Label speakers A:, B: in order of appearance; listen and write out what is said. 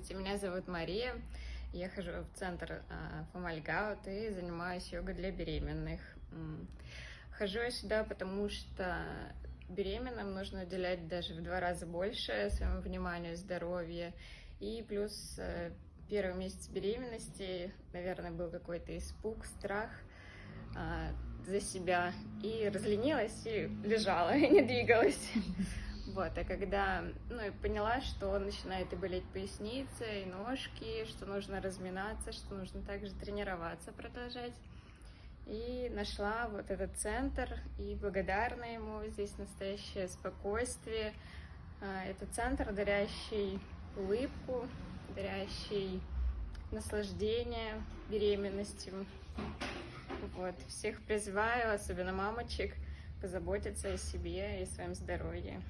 A: Здравствуйте, меня зовут Мария. Я хожу в центр Фомальгаут и занимаюсь йогой для беременных. Хожу я сюда, потому что беременным нужно уделять даже в два раза больше своему вниманию, здоровью. И плюс э, первый месяц беременности, наверное, был какой-то испуг, страх а, за себя. И разленилась, и лежала, и не двигалась. Вот, а когда, ну, и поняла, что начинает и болеть поясница, и ножки, что нужно разминаться, что нужно также тренироваться, продолжать. И нашла вот этот центр, и благодарна ему, здесь настоящее спокойствие. А, Это центр, дарящий улыбку, дарящий наслаждение беременностью. Вот, всех призываю, особенно мамочек, позаботиться о себе и своем здоровье.